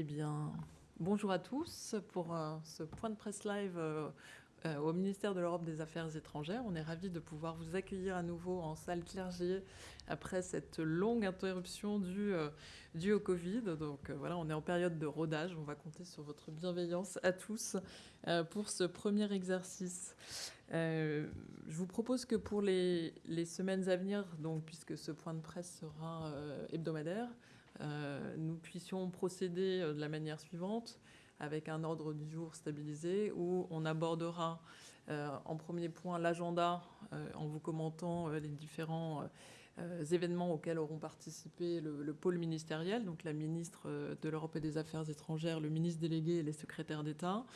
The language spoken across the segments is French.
Eh bien, bonjour à tous pour euh, ce point de presse live euh, euh, au ministère de l'Europe des Affaires étrangères. On est ravis de pouvoir vous accueillir à nouveau en salle clergé après cette longue interruption due, au Covid. Donc voilà, on est en période de rodage. On va compter sur votre bienveillance à tous pour ce premier exercice. je vous propose que pour les, les, semaines à venir, donc puisque ce point de presse sera hebdomadaire, nous puissions procéder euh, de la manière suivante, avec un ordre du jour stabilisé, où on abordera euh, en premier point l'agenda en vous commentant les différents événements auxquels auront participé le, pôle ministériel, donc la ministre de l'Europe et des Affaires étrangères, le ministre délégué et les secrétaires d'État.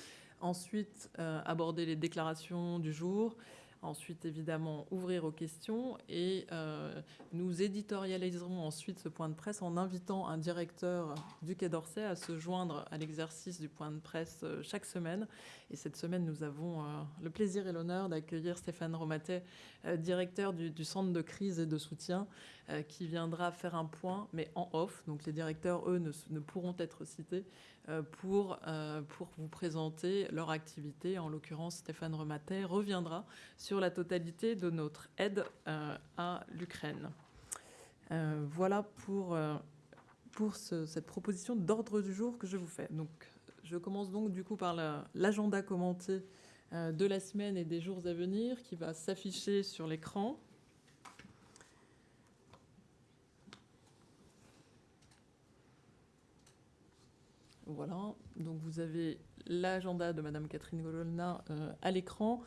Ensuite, aborder les déclarations du jour, ensuite évidemment ouvrir aux questions et euh, nous éditorialiserons ensuite ce point de presse en invitant un directeur du Quai d'Orsay à se joindre à l'exercice du point de presse euh, chaque semaine. Et cette semaine, nous avons euh, le plaisir et l'honneur d'accueillir Stéphane Romatet, directeur du, Centre de crise et de soutien, qui viendra faire un point, mais en off. Donc les directeurs, eux, ne, pourront être cités pour, pour vous présenter leur activité. En l'occurrence, Stéphane Romatet reviendra sur la totalité de notre aide euh, à l'Ukraine. Euh, voilà pour, euh, pour cette proposition d'ordre du jour que je vous fais. Donc, je commence donc du coup par l'agenda commenté de la semaine et des jours à venir qui va s'afficher sur l'écran. Voilà, donc vous avez l'agenda de Madame Catherine Gololna euh, à l'écran.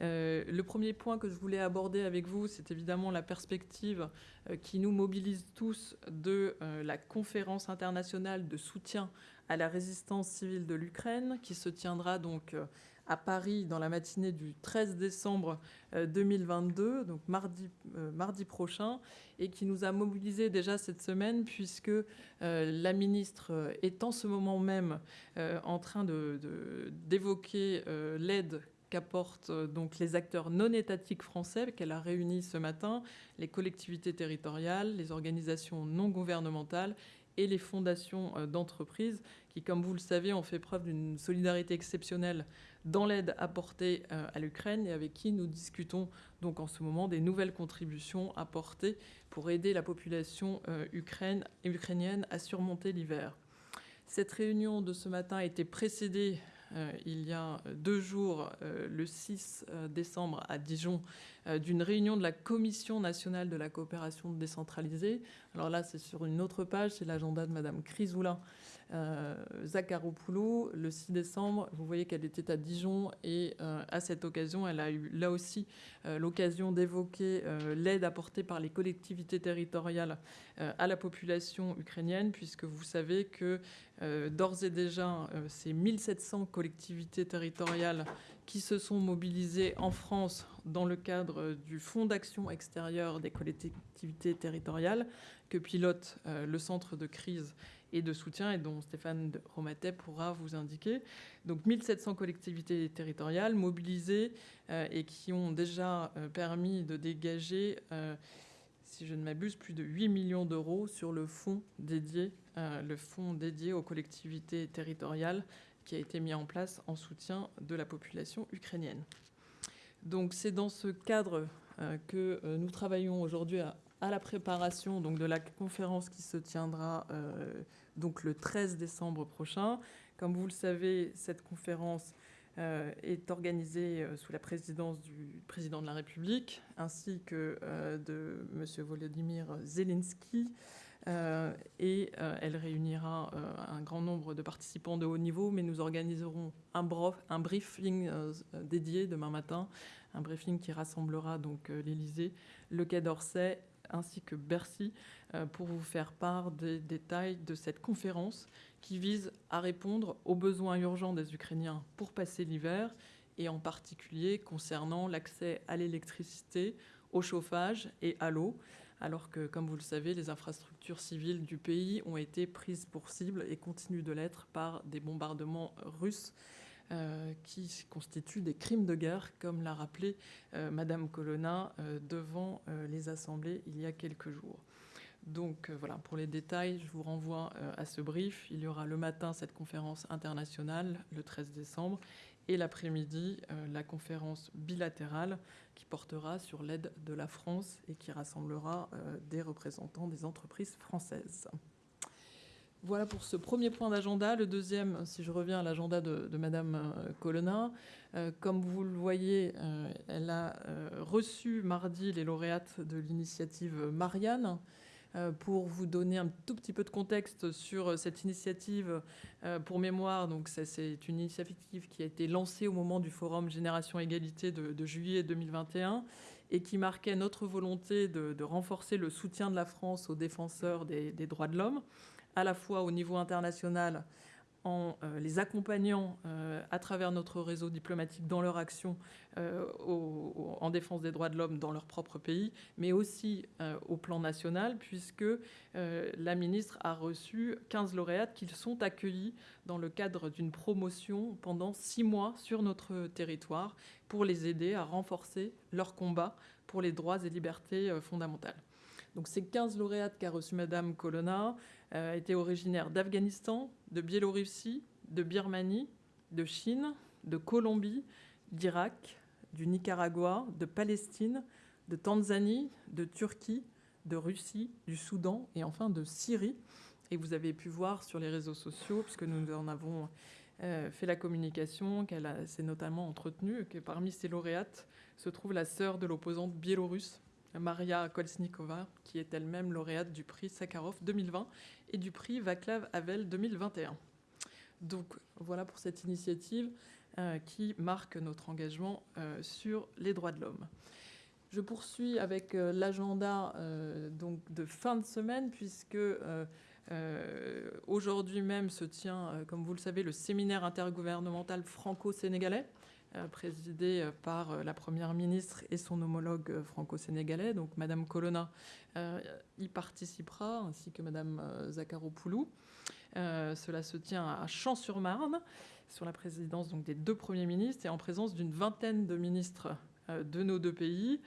Euh, le premier point que je voulais aborder avec vous, c'est évidemment la perspective euh, qui nous mobilise tous de la conférence internationale de soutien à la résistance civile de l'Ukraine, qui se tiendra donc à Paris dans la matinée du 13 décembre 2022, donc mardi, mardi prochain, et qui nous a mobilisés déjà cette semaine, puisque la ministre est en ce moment même en train d'évoquer euh, l'aide qu'apportent euh, donc les acteurs non étatiques français qu'elle a réunis ce matin, les collectivités territoriales, les organisations non gouvernementales et les fondations euh, d'entreprises qui, comme vous le savez, ont fait preuve d'une solidarité exceptionnelle dans l'aide apportée à l'Ukraine et avec qui nous discutons donc en ce moment des nouvelles contributions apportées pour aider la population ukrainienne à surmonter l'hiver. Cette réunion de ce matin a été précédée euh, il y a deux jours, euh, le 6 euh, décembre à Dijon, d'une réunion de la Commission nationale de la coopération décentralisée. Alors là, c'est sur une autre page, c'est l'agenda de Madame Chrysoula Zakharopoulou. Le 6 décembre, vous voyez qu'elle était à Dijon et à cette occasion, elle a eu là aussi l'occasion d'évoquer l'aide apportée par les collectivités territoriales à la population ukrainienne, puisque vous savez que d'ores et déjà, c'est 1700 collectivités territoriales qui se sont mobilisées en France dans le cadre du Fonds d'action extérieure des collectivités territoriales que pilote euh, le centre de crise et de soutien et dont Stéphane Romatet pourra vous indiquer. Donc 1700 collectivités territoriales mobilisées euh, et qui ont déjà euh, permis de dégager si je ne m'abuse, plus de 8 millions d'euros sur dédié, le fonds dédié aux collectivités territoriales qui a été mis en place en soutien de la population ukrainienne. Donc c'est dans ce cadre euh, que euh, nous travaillons aujourd'hui à, la préparation donc, de la conférence qui se tiendra euh, donc le 13 décembre prochain. Comme vous le savez, cette conférence est organisée sous la présidence du président de la République ainsi que de M. Volodymyr Zelensky. Euh, et euh, elle réunira euh, un grand nombre de participants de haut niveau, mais nous organiserons un, un briefing dédié demain matin, un briefing qui rassemblera donc l'Élysée, le Quai d'Orsay ainsi que Bercy pour vous faire part des détails de cette conférence qui vise à répondre aux besoins urgents des Ukrainiens pour passer l'hiver et en particulier concernant l'accès à l'électricité, au chauffage et à l'eau alors que, comme vous le savez, les infrastructures civiles du pays ont été prises pour cible et continuent de l'être par des bombardements russes euh, qui constituent des crimes de guerre, comme l'a rappelé euh, Madame Colonna euh, devant les assemblées il y a quelques jours. Donc voilà, pour les détails, je vous renvoie à ce brief. Il y aura le matin cette conférence internationale, le 13 décembre, et l'après-midi, la conférence bilatérale qui portera sur l'aide de la France et qui rassemblera des représentants des entreprises françaises. Voilà pour ce premier point d'agenda. Le deuxième, si je reviens à l'agenda de, Madame euh, Colonna, euh, comme vous le voyez, euh, elle a reçu mardi les lauréates de l'initiative Marianne. Pour vous donner un tout petit peu de contexte sur cette initiative, pour mémoire, donc c'est une initiative qui a été lancée au moment du Forum Génération Égalité de, juillet 2021 et qui marquait notre volonté de, renforcer le soutien de la France aux défenseurs des droits de l'homme à la fois au niveau international en euh, les accompagnant euh, à travers notre réseau diplomatique dans leur action euh, en défense des droits de l'homme dans leur propre pays, mais aussi au plan national, puisque la ministre a reçu 15 lauréates qui sont accueillis dans le cadre d'une promotion pendant six mois sur notre territoire pour les aider à renforcer leur combat pour les droits et libertés fondamentales. Donc ces 15 lauréates qu'a reçu Madame Colonna étaient originaires d'Afghanistan, de Biélorussie, de Birmanie, de Chine, de Colombie, d'Irak, du Nicaragua, de Palestine, de Tanzanie, de Turquie, de Russie, du Soudan et enfin de Syrie. Et vous avez pu voir sur les réseaux sociaux, puisque nous en avons euh, fait la communication, qu'elle s'est notamment entretenue, que parmi ces lauréates se trouve la sœur de l'opposante biélorusse Maria Kolsnikova, qui est elle-même lauréate du prix Sakharov 2020 et du prix Vaclav Havel 2021. Donc voilà pour cette initiative euh, qui marque notre engagement euh, sur les droits de l'homme. Je poursuis avec euh, l'agenda de fin de semaine puisque aujourd'hui même se tient, comme vous le savez, le séminaire intergouvernemental franco-sénégalais présidée euh, par euh, la Première ministre et son homologue franco-sénégalais. Donc Madame Colonna y participera, ainsi que Madame Zakharopoulou. cela se tient à Champs-sur-Marne, sur la présidence donc, des deux premiers ministres et en présence d'une vingtaine de ministres de nos deux pays.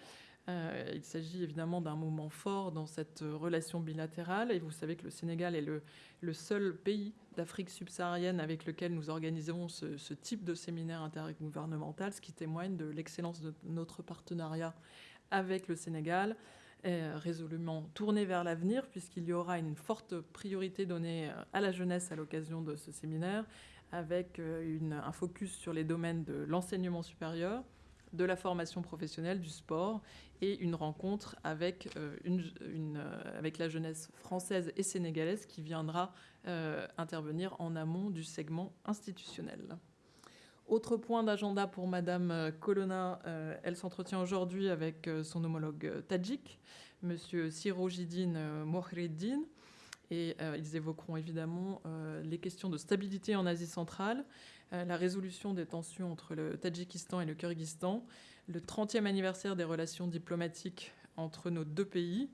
Euh, il s'agit évidemment d'un moment fort dans cette relation bilatérale. Et vous savez que le Sénégal est le, seul pays d'Afrique subsaharienne avec lequel nous organisons ce, type de séminaire intergouvernemental, ce qui témoigne de l'excellence de notre partenariat avec le Sénégal, résolument tourné vers l'avenir, puisqu'il y aura une forte priorité donnée à la jeunesse à l'occasion de ce séminaire, avec euh, un focus sur les domaines de l'enseignement supérieur, de la formation professionnelle, du sport et une rencontre avec, euh, euh, la jeunesse française et sénégalaise qui viendra euh, intervenir en amont du segment institutionnel. Autre point d'agenda pour Madame Colonna, elle s'entretient aujourd'hui avec son homologue tadjik, Monsieur Sirojidine Mohreddin, et ils évoqueront évidemment les questions de stabilité en Asie centrale, la résolution des tensions entre le Tadjikistan et le Kyrgyzstan, le 30e anniversaire des relations diplomatiques entre nos deux pays.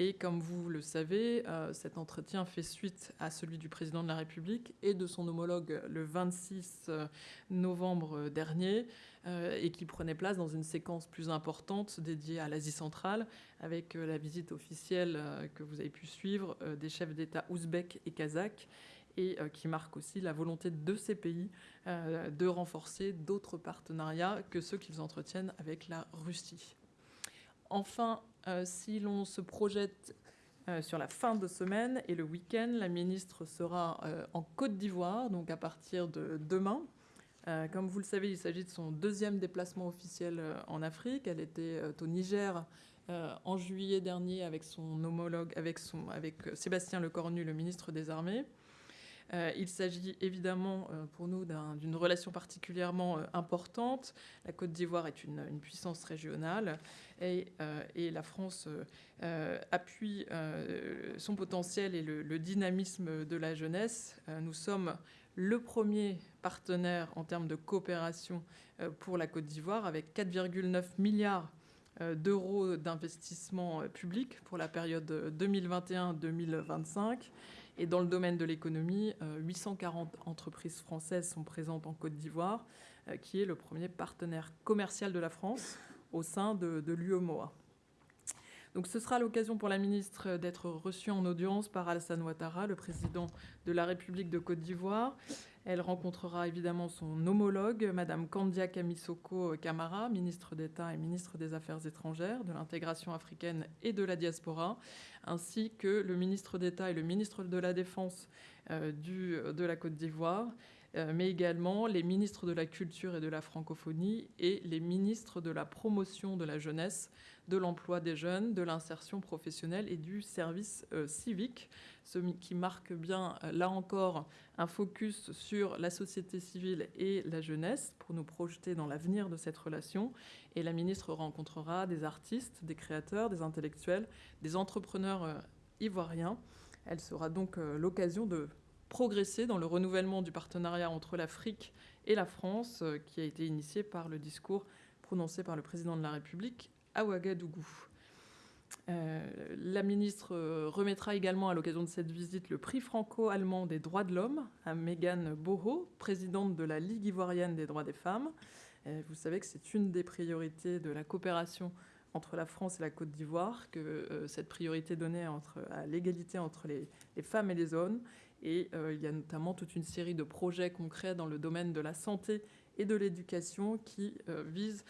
Et comme vous le savez, euh, cet entretien fait suite à celui du président de la République et de son homologue le 26 euh, novembre dernier, euh, et qui prenait place dans une séquence plus importante dédiée à l'Asie centrale, avec la visite officielle que vous avez pu suivre des chefs d'État ouzbeks et kazakhs, et qui marque aussi la volonté de ces pays euh, de renforcer d'autres partenariats que ceux qu'ils entretiennent avec la Russie. Enfin, euh, si l'on se projette euh, sur la fin de semaine et le week-end, la ministre sera en Côte d'Ivoire, donc à partir de demain. comme vous le savez, il s'agit de son deuxième déplacement officiel en Afrique. Elle était au Niger en juillet dernier avec son homologue, avec, son, avec Sébastien Lecornu, le ministre des Armées. Euh, il s'agit évidemment euh, pour nous d'une relation particulièrement euh, importante. La Côte d'Ivoire est une, puissance régionale et, la France appuie son potentiel et le, dynamisme de la jeunesse. nous sommes le premier partenaire en termes de coopération pour la Côte d'Ivoire avec 4,9 milliards d'euros d'investissement public pour la période 2021-2025. Et dans le domaine de l'économie, 840 euh, entreprises françaises sont présentes en Côte d'Ivoire, euh, qui est le premier partenaire commercial de la France au sein de, de l'UEMOA. Donc ce sera l'occasion pour la ministre d'être reçue en audience par Alassane Ouattara, le président de la République de Côte d'Ivoire. Elle rencontrera évidemment son homologue, Madame Kandia Kamisoko Kamara, ministre d'État et ministre des Affaires étrangères, de l'intégration africaine et de la diaspora, ainsi que le ministre d'État et le ministre de la Défense euh, de la Côte d'Ivoire, euh, mais également les ministres de la Culture et de la Francophonie et les ministres de la Promotion de la Jeunesse, de l'Emploi des Jeunes, de l'Insertion professionnelle et du Service euh, civique ce qui marque bien, euh, là encore, un focus sur la société civile et la jeunesse pour nous projeter dans l'avenir de cette relation. Et la ministre rencontrera des artistes, des créateurs, des intellectuels, des entrepreneurs euh, ivoiriens. Elle sera donc l'occasion de progresser dans le renouvellement du partenariat entre l'Afrique et la France, qui a été initié par le discours prononcé par le président de la République à Ouagadougou. Euh, la ministre euh, remettra également à l'occasion de cette visite le prix franco-allemand des droits de l'homme à Megan Boho, présidente de la Ligue ivoirienne des droits des femmes. Euh, vous savez que c'est une des priorités de la coopération entre la France et la Côte d'Ivoire, que cette priorité donnée à l'égalité entre les, femmes et les hommes. Et il y a notamment toute une série de projets concrets dans le domaine de la santé et de l'éducation qui visent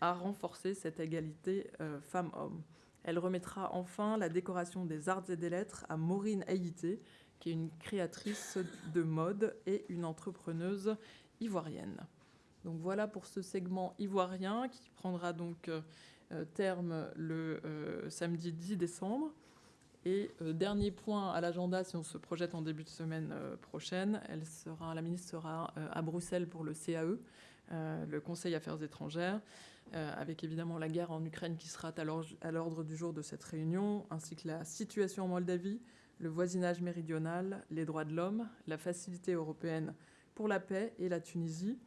à renforcer cette égalité femmes-hommes. Elle remettra enfin la décoration des arts et des lettres à Maureen Haïté, qui est une créatrice de mode et une entrepreneuse ivoirienne. Donc voilà pour ce segment ivoirien qui prendra donc euh, terme le euh, samedi 10 décembre. Et euh, dernier point à l'agenda, si on se projette en début de semaine prochaine, elle sera, la ministre sera à Bruxelles pour le CAE, le Conseil Affaires étrangères. Euh, avec évidemment la guerre en Ukraine qui sera à l'ordre du jour de cette réunion, ainsi que la situation en Moldavie, le voisinage méridional, les droits de l'homme, la facilité européenne pour la paix et la Tunisie.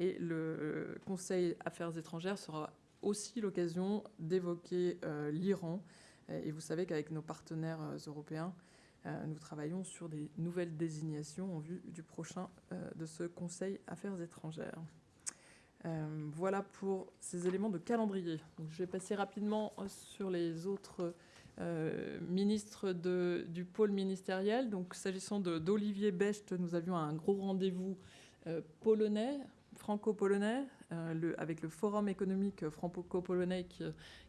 Et le euh, Conseil Affaires étrangères sera aussi l'occasion d'évoquer euh, l'Iran. Et vous savez qu'avec nos partenaires européens, nous travaillons sur des nouvelles désignations en vue du prochain de ce Conseil Affaires étrangères. Euh, voilà pour ces éléments de calendrier. je vais passer rapidement sur les autres euh, ministres du pôle ministériel. Donc, s'agissant d'Olivier Becht, nous avions un gros rendez-vous euh, polonais, franco-polonais, avec le Forum économique franco-polonais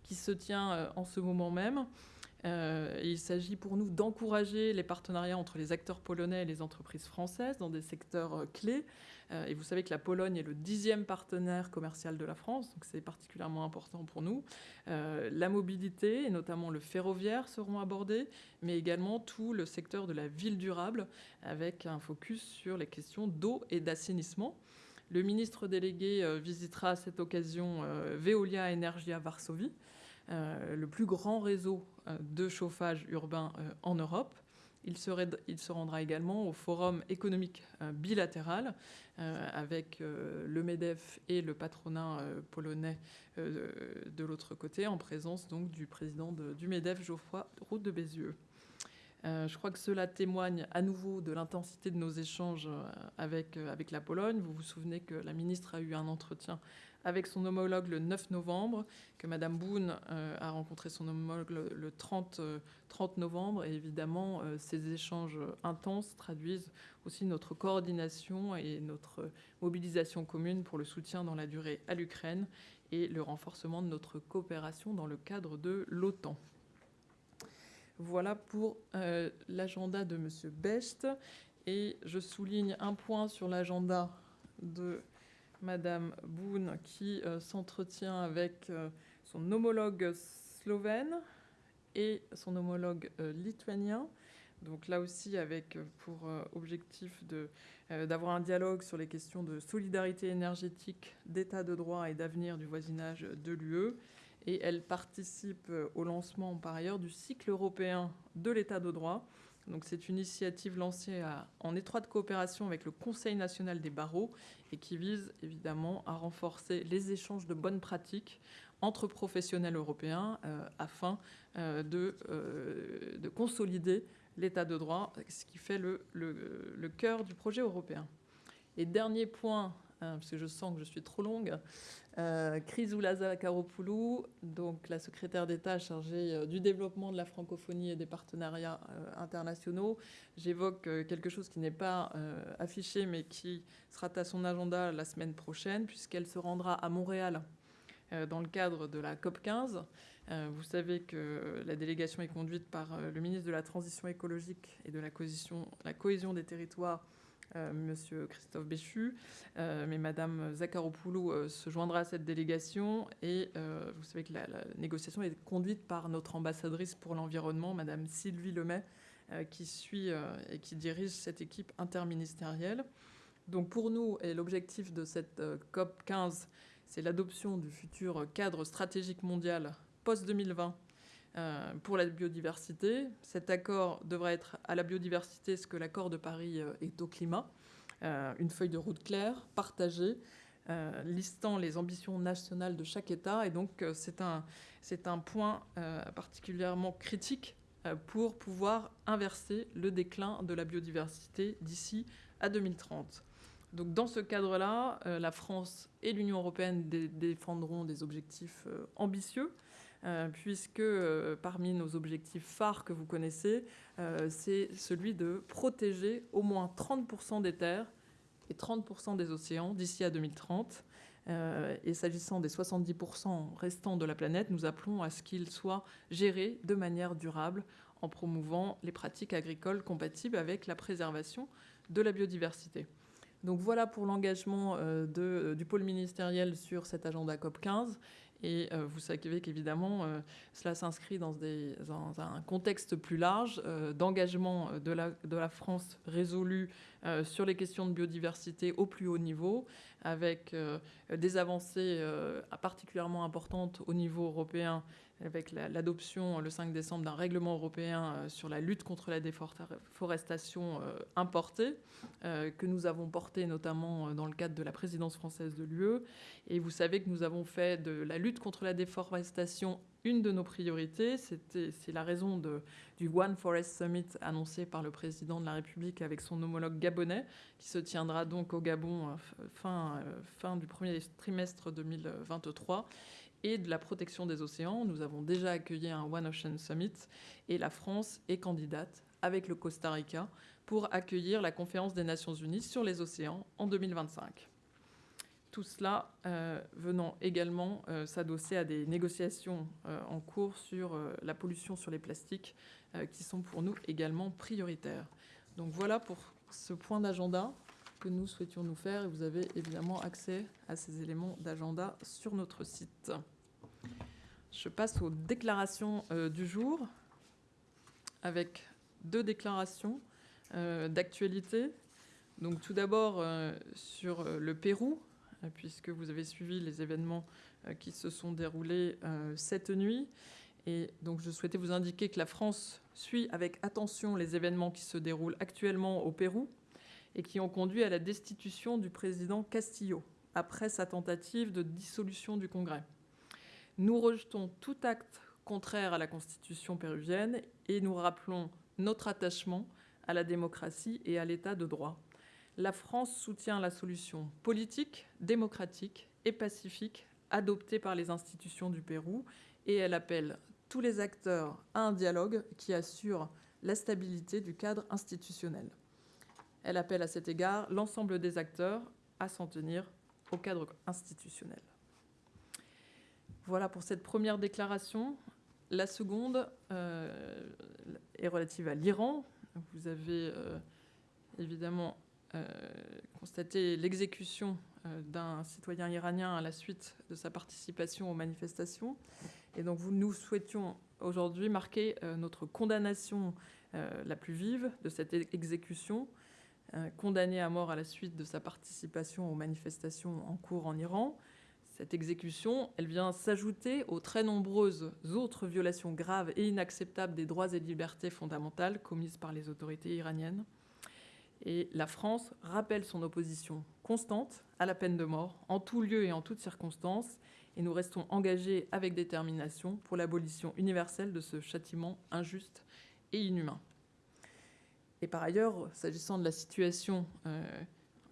qui, se tient en ce moment même. Il s'agit pour nous d'encourager les partenariats entre les acteurs polonais et les entreprises françaises dans des secteurs clés. Euh, et vous savez que la Pologne est le dixième partenaire commercial de la France, donc c'est particulièrement important pour nous. Euh, la mobilité, et notamment le ferroviaire, seront abordés, mais également tout le secteur de la ville durable, avec un focus sur les questions d'eau et d'assainissement. Le ministre délégué euh, visitera à cette occasion Veolia Energia Varsovie, le plus grand réseau de chauffage urbain en Europe. Il, se rendra également au Forum économique euh, bilatéral euh, avec euh, le MEDEF et le patronat polonais de l'autre côté, en présence donc du président du MEDEF, Geoffroy Route de Bézieux. je crois que cela témoigne à nouveau de l'intensité de nos échanges avec la Pologne. Vous vous souvenez que la ministre a eu un entretien avec son homologue le 9 novembre, que Madame Boone euh, a rencontré son homologue le, 30, 30, euh, novembre. Et évidemment, euh, ces échanges intenses traduisent aussi notre coordination et notre mobilisation commune pour le soutien dans la durée à l'Ukraine et le renforcement de notre coopération dans le cadre de l'OTAN. Voilà pour l'agenda de M. Best. Et je souligne un point sur l'agenda de Madame Boone, qui euh, s'entretient avec euh, son homologue slovène et son homologue euh, lituanien. Donc là aussi, avec pour objectif d'avoir un dialogue sur les questions de solidarité énergétique, d'état de droit et d'avenir du voisinage de l'UE. Et elle participe au lancement, par ailleurs, du cycle européen de l'état de droit, donc c'est une initiative lancée en étroite coopération avec le Conseil national des barreaux et qui vise évidemment à renforcer les échanges de bonnes pratiques entre professionnels européens euh, afin euh, euh, de, consolider l'état de droit, ce qui fait le, le, cœur du projet européen. Et dernier point hein, parce que je sens que je suis trop longue. Euh, Chrysoula Karopoulou, donc la secrétaire d'État chargée euh, du développement de la francophonie et des partenariats euh, internationaux. J'évoque quelque chose qui n'est pas affiché, mais qui sera à son agenda la semaine prochaine, puisqu'elle se rendra à Montréal dans le cadre de la COP 15. Vous savez que la délégation est conduite par le ministre de la Transition écologique et de la cohésion, des territoires, euh, Monsieur Christophe Béchu, euh, mais Madame Zakharopoulou euh, se joindra à cette délégation et vous savez que la, négociation est conduite par notre ambassadrice pour l'environnement, Madame Sylvie Lemay, qui suit et qui dirige cette équipe interministérielle. Donc pour nous, et l'objectif de cette COP 15, c'est l'adoption du futur cadre stratégique mondial post-2020 euh, pour la biodiversité. Cet accord devrait être à la biodiversité ce que l'accord de Paris euh, est au climat. Euh, une feuille de route claire, partagée, listant les ambitions nationales de chaque État. Et donc, c'est un, point particulièrement critique pour pouvoir inverser le déclin de la biodiversité d'ici à 2030. Donc, dans ce cadre-là, la France et l'Union européenne défendront des objectifs ambitieux puisque euh, parmi nos objectifs phares que vous connaissez, euh, c'est celui de protéger au moins 30% des terres et 30% des océans d'ici à 2030. et s'agissant des 70% restants de la planète, nous appelons à ce qu'ils soient gérés de manière durable en promouvant les pratiques agricoles compatibles avec la préservation de la biodiversité. Donc voilà pour l'engagement du pôle ministériel sur cet agenda COP 15. Et euh, vous savez qu'évidemment, euh, cela s'inscrit dans, un contexte plus large euh, d'engagement de la, France résolue sur les questions de biodiversité au plus haut niveau, avec des avancées particulièrement importantes au niveau européen avec l'adoption le 5 décembre d'un règlement européen euh, sur la lutte contre la déforestation euh, importée, euh, que nous avons porté notamment dans le cadre de la présidence française de l'UE. Et vous savez que nous avons fait de la lutte contre la déforestation une de nos priorités. C'est la raison du One Forest Summit annoncé par le président de la République avec son homologue gabonais, qui se tiendra donc au Gabon fin, fin du premier trimestre 2023 et de la protection des océans. Nous avons déjà accueilli un One Ocean Summit et la France est candidate avec le Costa Rica pour accueillir la conférence des Nations Unies sur les océans en 2025. Tout cela euh, venant également euh, s'adosser à des négociations euh, en cours sur la pollution sur les plastiques qui sont pour nous également prioritaires. Donc voilà pour ce point d'agenda que nous souhaitions nous faire et vous avez évidemment accès à ces éléments d'agenda sur notre site. Je passe aux déclarations euh, du jour avec deux déclarations euh, d'actualité. Donc tout d'abord euh, sur le Pérou, puisque vous avez suivi les événements qui se sont déroulés cette nuit. Et donc je souhaitais vous indiquer que la France suit avec attention les événements qui se déroulent actuellement au Pérou et qui ont conduit à la destitution du président Castillo après sa tentative de dissolution du Congrès. Nous rejetons tout acte contraire à la Constitution péruvienne et nous rappelons notre attachement à la démocratie et à l'état de droit. La France soutient la solution politique, démocratique et pacifique adoptée par les institutions du Pérou et elle appelle tous les acteurs à un dialogue qui assure la stabilité du cadre institutionnel. Elle appelle à cet égard l'ensemble des acteurs à s'en tenir au cadre institutionnel. Voilà pour cette première déclaration. La seconde euh, est relative à l'Iran. Vous avez euh, évidemment euh, constaté l'exécution d'un citoyen iranien à la suite de sa participation aux manifestations. Et donc nous souhaitions aujourd'hui marquer notre condamnation la plus vive de cette exécution, condamné à mort à la suite de sa participation aux manifestations en cours en Iran. Cette exécution, elle vient s'ajouter aux très nombreuses autres violations graves et inacceptables des droits et libertés fondamentales commises par les autorités iraniennes. Et la France rappelle son opposition constante à la peine de mort, en tout lieu et en toutes circonstances, et nous restons engagés avec détermination pour l'abolition universelle de ce châtiment injuste et inhumain. Et par ailleurs, s'agissant de la situation euh,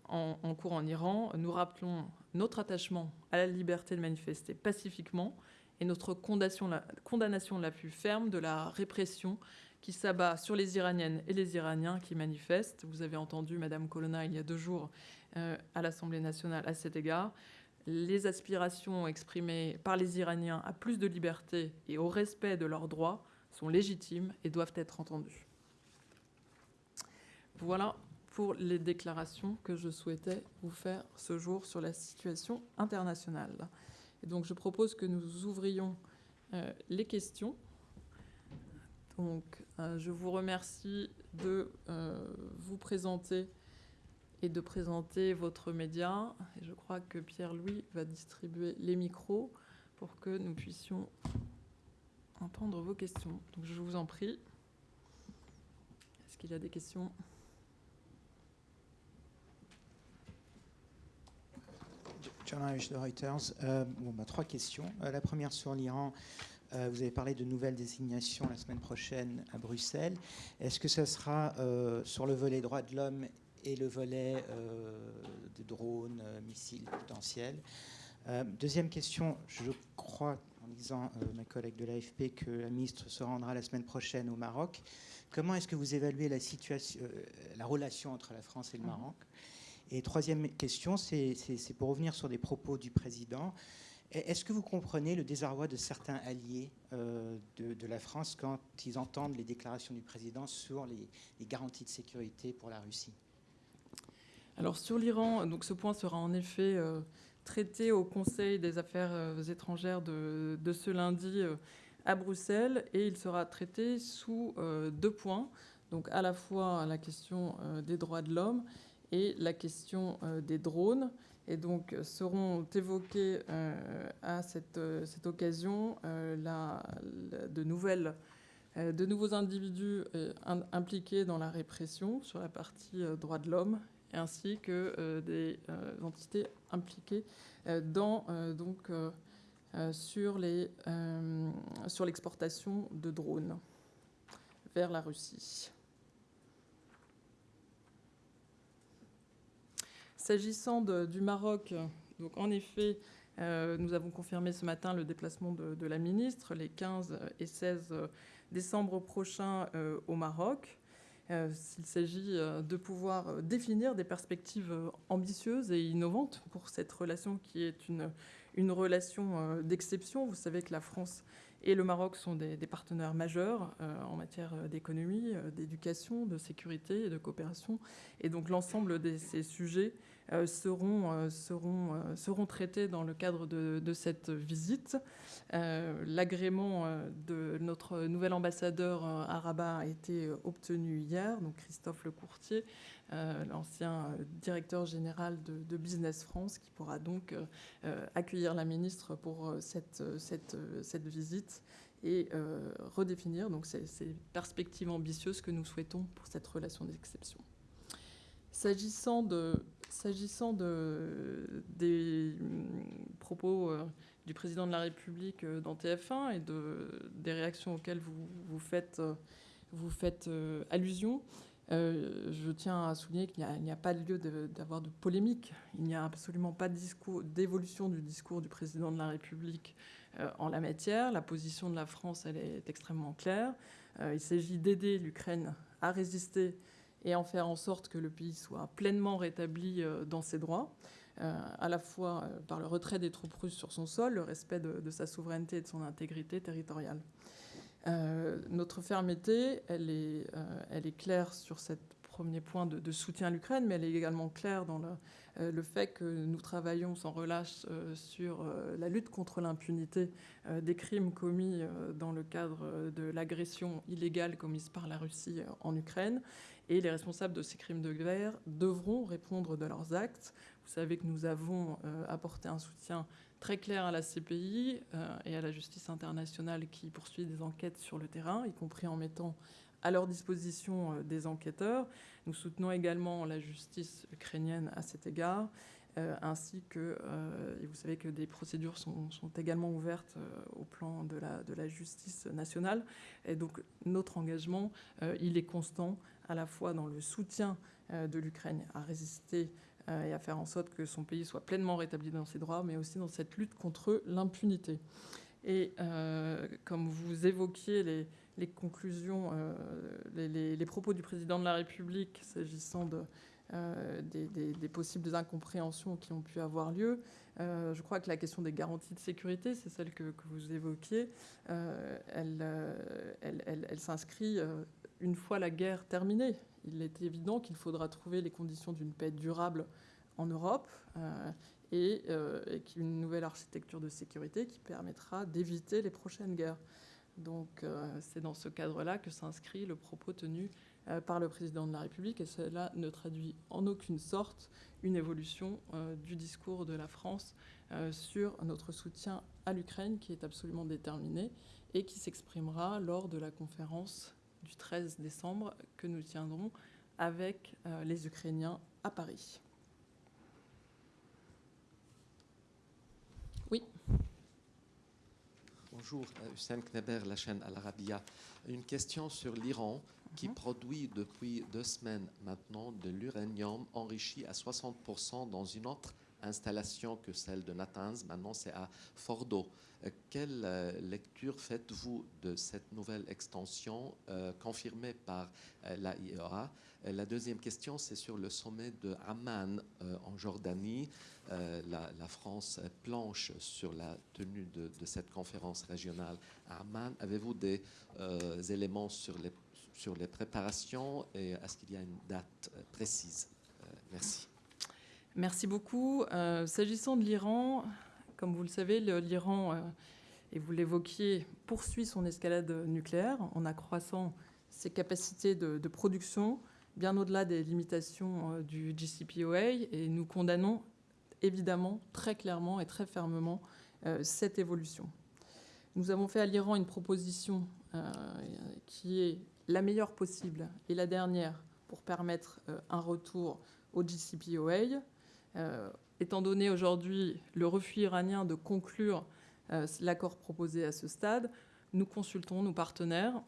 en, cours en Iran, nous rappelons notre attachement à la liberté de manifester pacifiquement et notre condamnation, la, plus ferme de la répression qui s'abat sur les Iraniennes et les Iraniens qui manifestent. Vous avez entendu Madame Colonna il y a deux jours euh, à l'Assemblée nationale à cet égard. Les aspirations exprimées par les Iraniens à plus de liberté et au respect de leurs droits sont légitimes et doivent être entendues. Voilà pour les déclarations que je souhaitais vous faire ce jour sur la situation internationale. Donc je propose que nous ouvrions euh, les questions. Donc euh, je vous remercie de euh, vous présenter et de présenter votre média. Et je crois que Pierre-Louis va distribuer les micros pour que nous puissions entendre vos questions. Donc je vous en prie. Est-ce qu'il y a des questions? De Reuters. Euh, bon, bah, trois questions. Euh, la première sur l'Iran. Euh, vous avez parlé de nouvelles désignations la semaine prochaine à Bruxelles. Est-ce que ce sera sur le volet droits de l'homme et le volet de drones, missiles potentiels? Deuxième question. Je crois, en lisant ma collègue de l'AFP, que la ministre se rendra la semaine prochaine au Maroc. Comment est-ce que vous évaluez la, situation, la relation entre la France et le Maroc? Et troisième question, c'est pour revenir sur des propos du président. Est-ce que vous comprenez le désarroi de certains alliés euh, de, la France quand ils entendent les déclarations du président sur les, garanties de sécurité pour la Russie? Alors sur l'Iran, donc ce point sera en effet euh, traité au Conseil des affaires euh, étrangères de, ce lundi à Bruxelles et il sera traité sous deux points. Donc à la fois la question des droits de l'homme et la question euh, des drones. Et donc seront évoqués euh, à cette, euh, occasion de, nouvelles, de nouveaux individus impliqués dans la répression sur la partie droits de l'homme, ainsi que des entités impliquées dans, donc, sur l'exportation de drones vers la Russie. S'agissant du Maroc, donc en effet, euh, nous avons confirmé ce matin le déplacement de, la ministre les 15 et 16 décembre prochains euh, au Maroc. Euh, il s'agit de pouvoir définir des perspectives ambitieuses et innovantes pour cette relation qui est une, relation d'exception. Vous savez que la France et le Maroc sont des, partenaires majeurs en matière d'économie, d'éducation, de sécurité et de coopération. Et donc l'ensemble de ces sujets seront, euh, seront, euh, seront traités dans le cadre de, cette visite. L'agrément de notre nouvel ambassadeur à Rabat a été obtenu hier, donc Christophe Lecourtier, l'ancien directeur général de, Business France, qui pourra donc accueillir la ministre pour cette, cette, cette visite et redéfinir donc ces, perspectives ambitieuses que nous souhaitons pour cette relation d'exception. S'agissant de, S'agissant de, des mm, propos euh, du président de la République euh, dans TF1 et de, des réactions auxquelles vous, faites, euh, allusion, je tiens à souligner qu'il n'y a, pas lieu d'avoir de, polémique. Il n'y a absolument pas d'évolution du discours du président de la République en la matière. La position de la France, elle est extrêmement claire. il s'agit d'aider l'Ukraine à résister et en faire en sorte que le pays soit pleinement rétabli euh, dans ses droits, euh, à la fois euh, par le retrait des troupes russes sur son sol, le respect de, sa souveraineté et de son intégrité territoriale. notre fermeté, elle est, elle est claire sur ce premier point de, soutien à l'Ukraine, mais elle est également claire dans le, le, fait que nous travaillons sans relâche sur la lutte contre l'impunité des crimes commis dans le cadre de l'agression illégale commise par la Russie en Ukraine et les responsables de ces crimes de guerre devront répondre de leurs actes. Vous savez que nous avons euh, apporté un soutien très clair à la CPI euh, et à la justice internationale qui poursuit des enquêtes sur le terrain, y compris en mettant à leur disposition euh, des enquêteurs. Nous soutenons également la justice ukrainienne à cet égard. ainsi que, et vous savez que des procédures sont, également ouvertes au plan de la, de la, justice nationale. Et donc notre engagement, il est constant à la fois dans le soutien euh, de l'Ukraine à résister et à faire en sorte que son pays soit pleinement rétabli dans ses droits, mais aussi dans cette lutte contre l'impunité. Et comme vous évoquiez les, les conclusions, les, les, propos du président de la République s'agissant euh, des, possibles incompréhensions qui ont pu avoir lieu. Euh, je crois que la question des garanties de sécurité, c'est celle que, vous évoquiez, euh, elle, s'inscrit une fois la guerre terminée. Il est évident qu'il faudra trouver les conditions d'une paix durable en Europe et, et une nouvelle architecture de sécurité qui permettra d'éviter les prochaines guerres. Donc c'est dans ce cadre-là que s'inscrit le propos tenu euh, par le président de la République et cela ne traduit en aucune sorte une évolution euh, du discours de la France euh, sur notre soutien à l'Ukraine qui est absolument déterminé et qui s'exprimera lors de la conférence du 13 décembre que nous tiendrons avec les Ukrainiens à Paris. Bonjour, Hussein Kneber, la chaîne Al Arabiya. Une question sur l'Iran qui mhm. produit depuis deux semaines maintenant de l'uranium enrichi à 60% dans une autre installation que celle de Natanz. Maintenant, c'est à Fordo. Euh, quelle euh, lecture faites-vous de cette nouvelle extension euh, confirmée par la IEA La deuxième question, c'est sur le sommet de Amman en Jordanie. La, France planche sur la tenue de, cette conférence régionale à Amman. Avez-vous des éléments sur les sur les préparations et est-ce qu'il y a une date précise? Merci. Merci beaucoup. Euh, s'agissant de l'Iran, comme vous le savez, l'Iran, et vous l'évoquiez, poursuit son escalade nucléaire en accroissant ses capacités de, production bien au-delà des limitations du JCPOA et nous condamnons évidemment très clairement et très fermement cette évolution. Nous avons fait à l'Iran une proposition qui est la meilleure possible et la dernière pour permettre euh, un retour au JCPOA. Euh, étant donné aujourd'hui le refus iranien de conclure euh, l'accord proposé à ce stade, nous consultons nos partenaires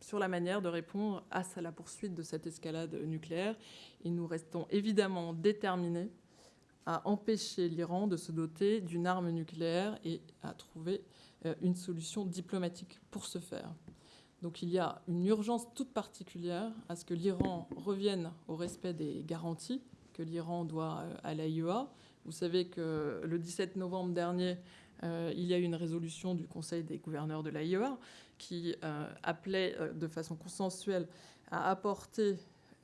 sur la manière de répondre à la poursuite de cette escalade nucléaire. Et nous restons évidemment déterminés à empêcher l'Iran de se doter d'une arme nucléaire et à trouver une solution diplomatique pour ce faire. Donc il y a une urgence toute particulière à ce que l'Iran revienne au respect des garanties l'Iran doit euh, à l'AIEA. Vous savez que le 17 novembre dernier, euh, il y a eu une résolution du Conseil des gouverneurs de l'AIEA qui euh, appelait de façon consensuelle à apporter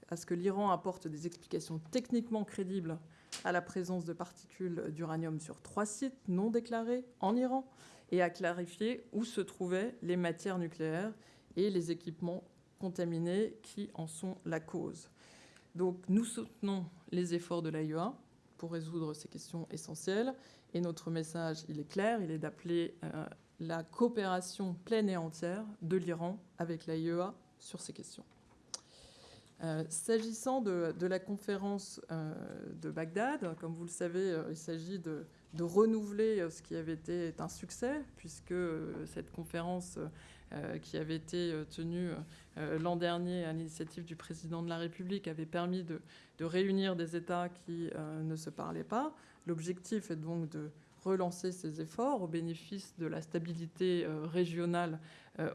à ce que l'Iran apporte des explications techniquement crédibles à la présence de particules d'uranium sur trois sites non déclarés en Iran et à clarifier où se trouvaient les matières nucléaires et les équipements contaminés qui en sont la cause. Donc nous soutenons les efforts de l'AIEA pour résoudre ces questions essentielles et notre message, il est clair, il est d'appeler euh, la coopération pleine et entière de l'Iran avec l'AIEA sur ces questions. Euh, s'agissant de, la conférence euh, de Bagdad, comme vous le savez, il s'agit de, de, renouveler ce qui avait été un succès, puisque cette conférence euh, qui avait été euh, tenu euh, l'an dernier à l'initiative du président de la République avait permis de, réunir des États qui ne se parlaient pas. L'objectif est donc de relancer ces efforts au bénéfice de la stabilité régionale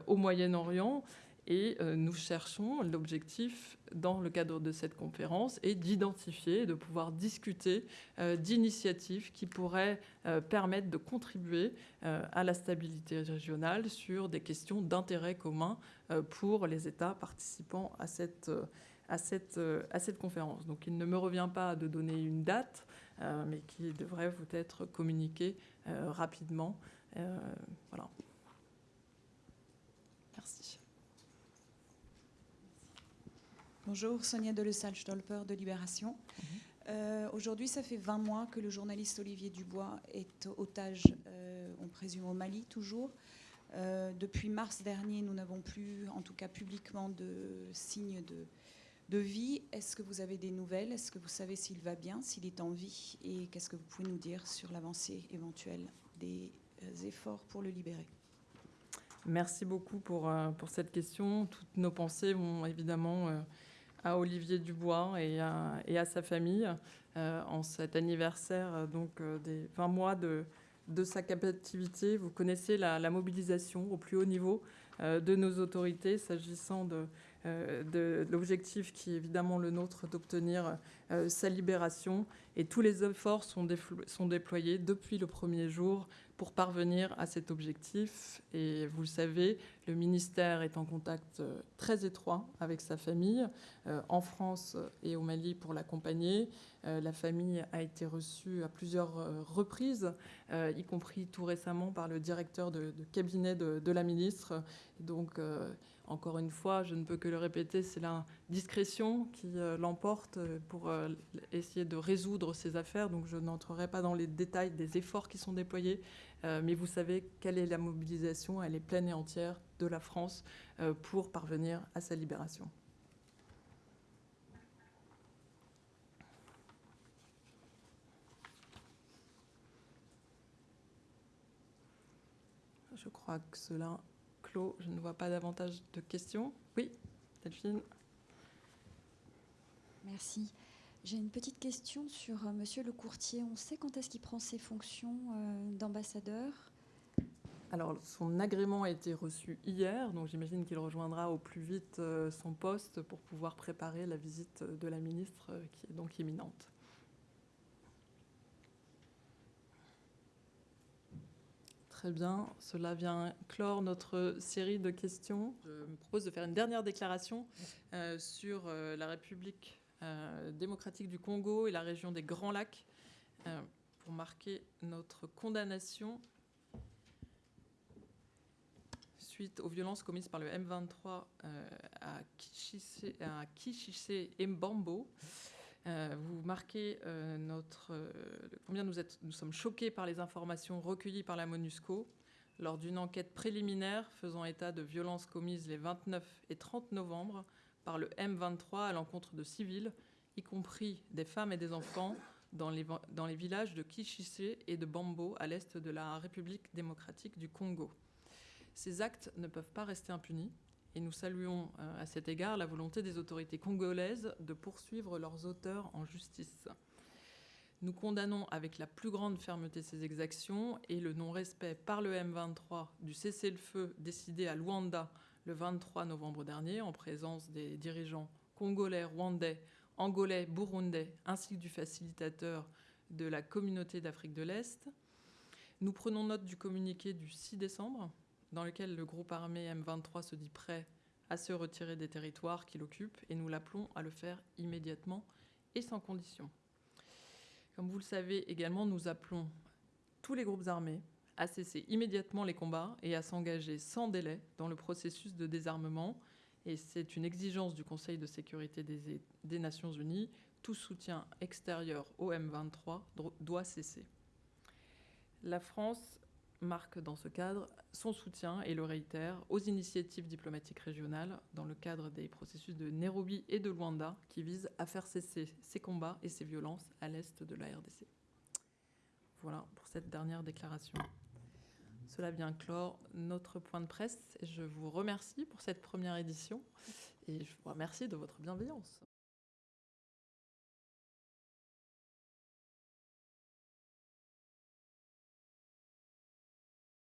au Moyen-Orient et euh, nous cherchons, l'objectif dans le cadre de cette conférence est d'identifier, de pouvoir discuter euh, d'initiatives qui pourraient euh, permettre de contribuer à la stabilité régionale sur des questions d'intérêt commun pour les États participants à cette, à, cette, à cette conférence. Donc il ne me revient pas de donner une date, mais qui devrait vous être communiquée rapidement. voilà. Merci. Bonjour, Sonia Delessal-Stolper de Libération. Mhm. Euh, aujourd'hui, ça fait 20 mois que le journaliste Olivier Dubois est otage, euh, on présume au Mali toujours. Euh, depuis mars dernier, nous n'avons plus, en tout cas publiquement, de signes de, de vie. Est-ce que vous avez des nouvelles? Est-ce que vous savez s'il va bien, s'il est en vie? Et qu'est-ce que vous pouvez nous dire sur l'avancée éventuelle des efforts pour le libérer? Merci beaucoup pour, pour cette question. Toutes nos pensées vont évidemment à Olivier Dubois et à, sa famille en cet anniversaire donc, des 20 mois de, de sa captivité. Vous connaissez la mobilisation au plus haut niveau de nos autorités s'agissant de euh, de l'objectif qui est évidemment le nôtre d'obtenir euh, sa libération. Et tous les efforts sont, sont déployés depuis le premier jour pour parvenir à cet objectif. Et vous le savez, le ministère est en contact euh, très étroit avec sa famille, en France et au Mali pour l'accompagner. La famille a été reçue à plusieurs reprises, y compris tout récemment par le directeur de, cabinet de, de, la ministre. Donc, encore une fois, je ne peux que le répéter, c'est la discrétion qui euh, l'emporte euh, pour euh, essayer de résoudre ces affaires. Donc je n'entrerai pas dans les détails des efforts qui sont déployés, mais vous savez quelle est la mobilisation, elle est pleine et entière de la France pour parvenir à sa libération. Je crois que cela je ne vois pas davantage de questions. Oui, Delphine. Merci. J'ai une petite question sur euh, Monsieur le courtier. On sait quand est-ce qu'il prend ses fonctions euh, d'ambassadeur? Alors, son agrément a été reçu hier, donc j'imagine qu'il rejoindra au plus vite euh, son poste pour pouvoir préparer la visite de la ministre qui est donc imminente. Très bien, cela vient clore notre série de questions. Je me propose de faire une dernière déclaration euh, sur euh, la République euh, démocratique du Congo et la région des Grands Lacs pour marquer notre condamnation suite aux violences commises par le M23 à Kichise et Mbambo. Euh, vous marquez euh, euh, combien nous, sommes choqués par les informations recueillies par la MONUSCO lors d'une enquête préliminaire faisant état de violences commises les 29 et 30 novembre par le M23 à l'encontre de civils, y compris des femmes et des enfants, dans les, dans les villages de Kichise et de Bambo à l'est de la République démocratique du Congo. Ces actes ne peuvent pas rester impunis et nous saluons euh, à cet égard la volonté des autorités congolaises de poursuivre leurs auteurs en justice. Nous condamnons avec la plus grande fermeté ces exactions et le non-respect par le M23 du cessez-le-feu décidé à Luanda le 23 novembre dernier en présence des dirigeants congolais, rwandais, angolais, burundais ainsi que du facilitateur de la communauté d'Afrique de l'Est. Nous prenons note du communiqué du 6 décembre dans lequel le groupe armé M23 se dit prêt à se retirer des territoires qu'il occupe et nous l'appelons à le faire immédiatement et sans condition. Comme vous le savez également, nous appelons tous les groupes armés à cesser immédiatement les combats et à s'engager sans délai dans le processus de désarmement. Et c'est une exigence du Conseil de sécurité des, des Nations Unies. Tout soutien extérieur au M23 doit cesser. La France marque dans ce cadre son soutien et le réitère aux initiatives diplomatiques régionales dans le cadre des processus de Nairobi et de Luanda qui visent à faire cesser ces combats et ces violences à l'est de la RDC. Voilà pour cette dernière déclaration. Cela vient clore notre point de presse. Je vous remercie pour cette première édition et je vous remercie de votre bienveillance.